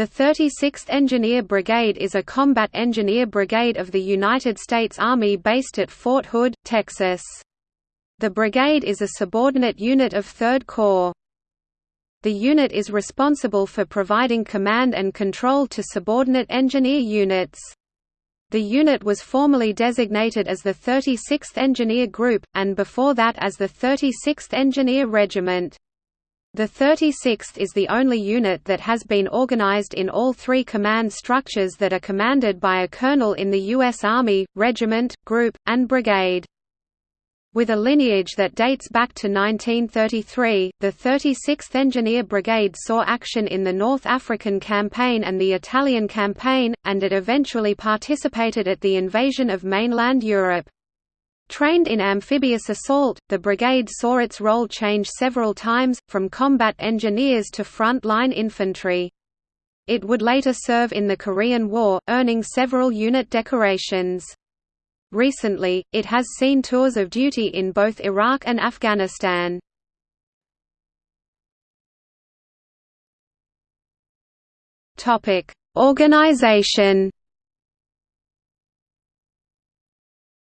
The 36th Engineer Brigade is a combat engineer brigade of the United States Army based at Fort Hood, Texas. The brigade is a subordinate unit of 3rd Corps. The unit is responsible for providing command and control to subordinate engineer units. The unit was formally designated as the 36th Engineer Group, and before that as the 36th Engineer Regiment. The 36th is the only unit that has been organized in all three command structures that are commanded by a colonel in the U.S. Army, regiment, group, and brigade. With a lineage that dates back to 1933, the 36th Engineer Brigade saw action in the North African Campaign and the Italian Campaign, and it eventually participated at the invasion of mainland Europe. Trained in amphibious assault, the brigade saw its role change several times, from combat engineers to front-line infantry. It would later serve in the Korean War, earning several unit decorations. Recently, it has seen tours of duty in both Iraq and Afghanistan. Organization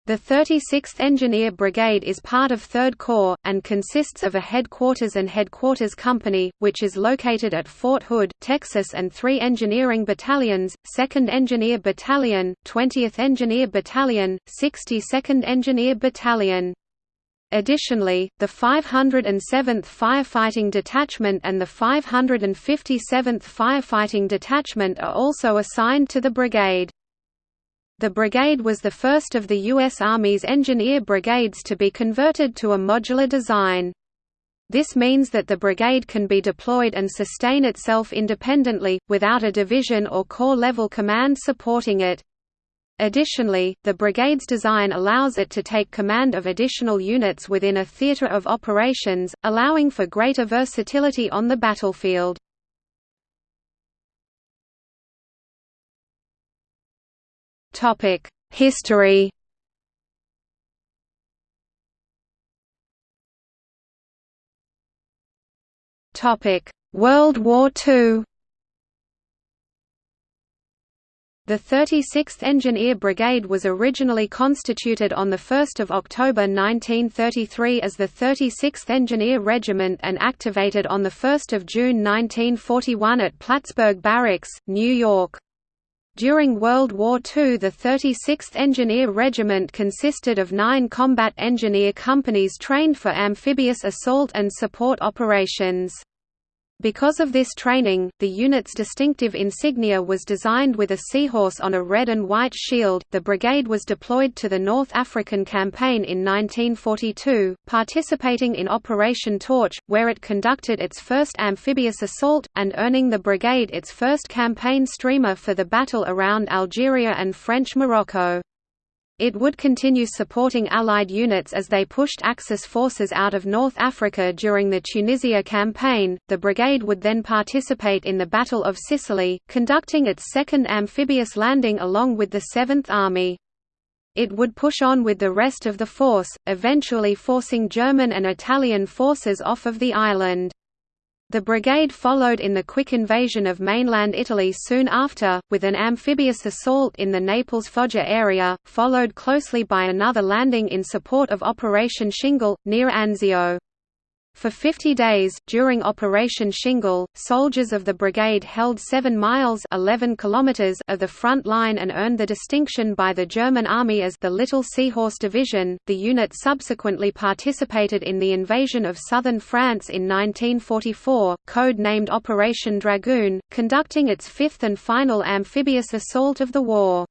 The 36th Engineer Brigade is part of 3rd Corps, and consists of a headquarters and headquarters company, which is located at Fort Hood, Texas and three engineering battalions, 2nd Engineer Battalion, 20th Engineer Battalion, 62nd Engineer Battalion. Additionally, the 507th Firefighting Detachment and the 557th Firefighting Detachment are also assigned to the brigade. The brigade was the first of the U.S. Army's engineer brigades to be converted to a modular design. This means that the brigade can be deployed and sustain itself independently, without a division or corps-level command supporting it. Additionally, the brigade's design allows it to take command of additional units within a theater of operations, allowing for greater versatility on the battlefield. Topic: History. Topic: World War II. The 36th Engineer Brigade was originally constituted on 1 October 1933 as the 36th Engineer Regiment and activated on 1 June 1941 at Plattsburgh Barracks, New York. During World War II the 36th Engineer Regiment consisted of nine combat engineer companies trained for amphibious assault and support operations. Because of this training, the unit's distinctive insignia was designed with a seahorse on a red and white shield. The brigade was deployed to the North African Campaign in 1942, participating in Operation Torch, where it conducted its first amphibious assault, and earning the brigade its first campaign streamer for the battle around Algeria and French Morocco. It would continue supporting Allied units as they pushed Axis forces out of North Africa during the Tunisia campaign. The brigade would then participate in the Battle of Sicily, conducting its second amphibious landing along with the 7th Army. It would push on with the rest of the force, eventually forcing German and Italian forces off of the island. The brigade followed in the quick invasion of mainland Italy soon after, with an amphibious assault in the Naples-Foggia area, followed closely by another landing in support of Operation Shingle, near Anzio. For 50 days, during Operation Shingle, soldiers of the brigade held 7 miles 11 kilometers of the front line and earned the distinction by the German army as the Little Seahorse Division. The unit subsequently participated in the invasion of southern France in 1944, code-named Operation Dragoon, conducting its fifth and final amphibious assault of the war.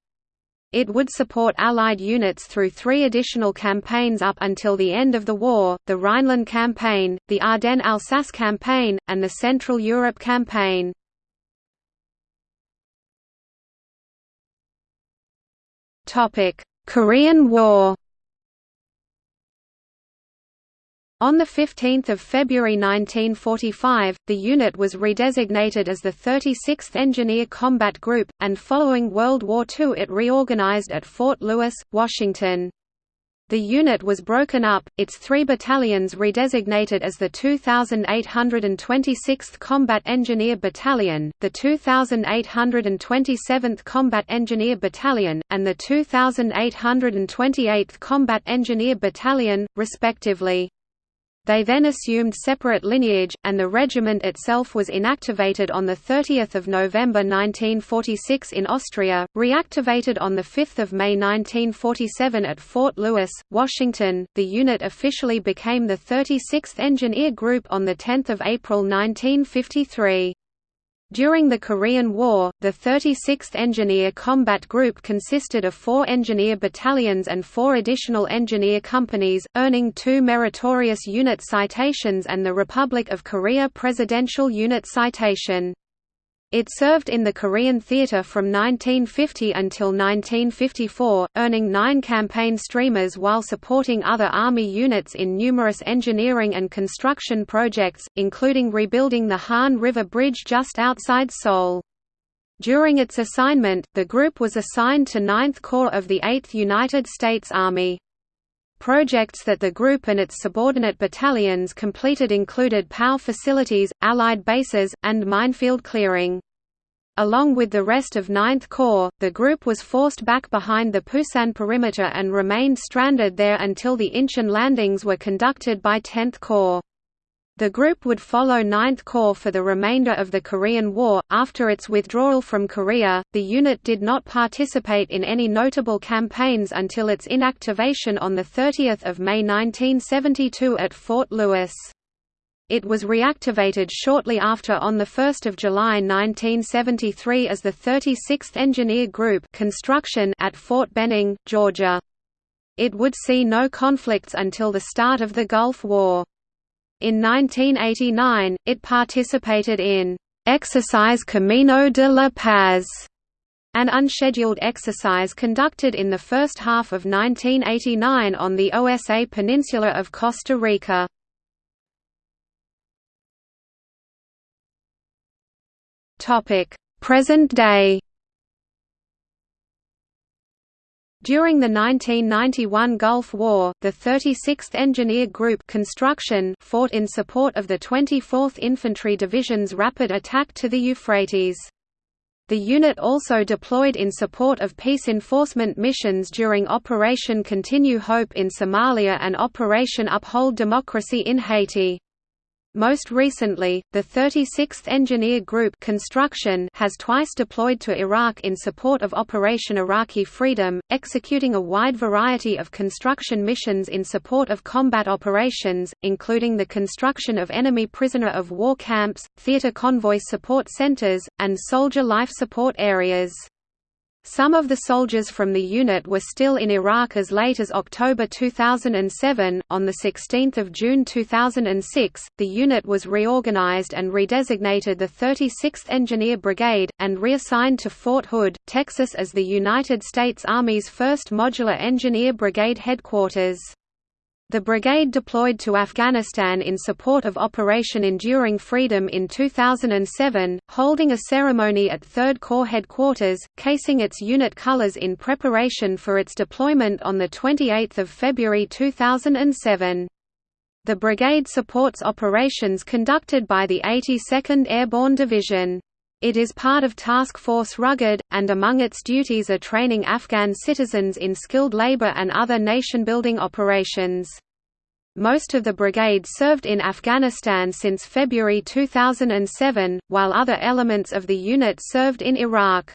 It would support Allied units through three additional campaigns up until the end of the war, the Rhineland Campaign, the Ardennes-Alsace Campaign, and the Central Europe Campaign. Korean War On 15 February 1945, the unit was redesignated as the 36th Engineer Combat Group, and following World War II it reorganized at Fort Lewis, Washington. The unit was broken up, its three battalions redesignated as the 2826th Combat Engineer Battalion, the 2827th Combat Engineer Battalion, and the 2828th Combat Engineer Battalion, respectively. They then assumed separate lineage, and the regiment itself was inactivated on 30 November 1946 in Austria, reactivated on 5 May 1947 at Fort Lewis, Washington. The unit officially became the 36th Engineer Group on 10 April 1953. During the Korean War, the 36th Engineer Combat Group consisted of four engineer battalions and four additional engineer companies, earning two Meritorious Unit citations and the Republic of Korea Presidential Unit citation. It served in the Korean theater from 1950 until 1954, earning nine campaign streamers while supporting other Army units in numerous engineering and construction projects, including rebuilding the Han River Bridge just outside Seoul. During its assignment, the group was assigned to 9th Corps of the 8th United States Army. Projects that the group and its subordinate battalions completed included POW facilities, Allied bases, and minefield clearing. Along with the rest of 9th Corps, the group was forced back behind the Pusan perimeter and remained stranded there until the Incheon landings were conducted by 10th Corps. The group would follow 9th Corps for the remainder of the Korean War. After its withdrawal from Korea, the unit did not participate in any notable campaigns until its inactivation on 30 May 1972 at Fort Lewis. It was reactivated shortly after on 1 July 1973 as the 36th Engineer Group construction at Fort Benning, Georgia. It would see no conflicts until the start of the Gulf War. In 1989, it participated in Exercise Camino de la Paz, an unscheduled exercise conducted in the first half of 1989 on the OSA Peninsula of Costa Rica. Present day During the 1991 Gulf War, the 36th Engineer Group construction fought in support of the 24th Infantry Division's rapid attack to the Euphrates. The unit also deployed in support of peace enforcement missions during Operation Continue Hope in Somalia and Operation Uphold Democracy in Haiti. Most recently, the 36th Engineer Group construction has twice deployed to Iraq in support of Operation Iraqi Freedom, executing a wide variety of construction missions in support of combat operations, including the construction of enemy prisoner of war camps, theater convoy support centers, and soldier life support areas. Some of the soldiers from the unit were still in Iraq as late as October 2007. On 16 June 2006, the unit was reorganized and redesignated the 36th Engineer Brigade, and reassigned to Fort Hood, Texas as the United States Army's 1st Modular Engineer Brigade headquarters. The brigade deployed to Afghanistan in support of Operation Enduring Freedom in 2007, holding a ceremony at 3rd Corps headquarters, casing its unit colors in preparation for its deployment on 28 February 2007. The brigade supports operations conducted by the 82nd Airborne Division. It is part of Task Force Rugged, and among its duties are training Afghan citizens in skilled labor and other nation-building operations. Most of the brigade served in Afghanistan since February 2007, while other elements of the unit served in Iraq.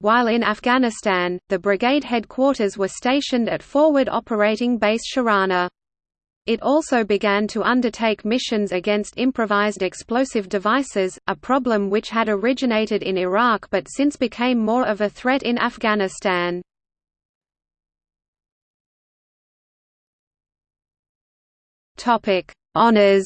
While in Afghanistan, the brigade headquarters were stationed at Forward Operating Base Sharana. It also began to undertake missions against improvised explosive devices, a problem which had originated in Iraq but since became more of a threat in Afghanistan. Topic: Honours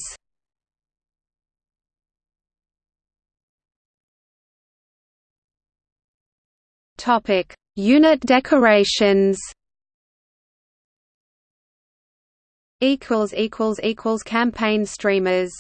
Topic: Unit decorations equals equals equals campaign streamers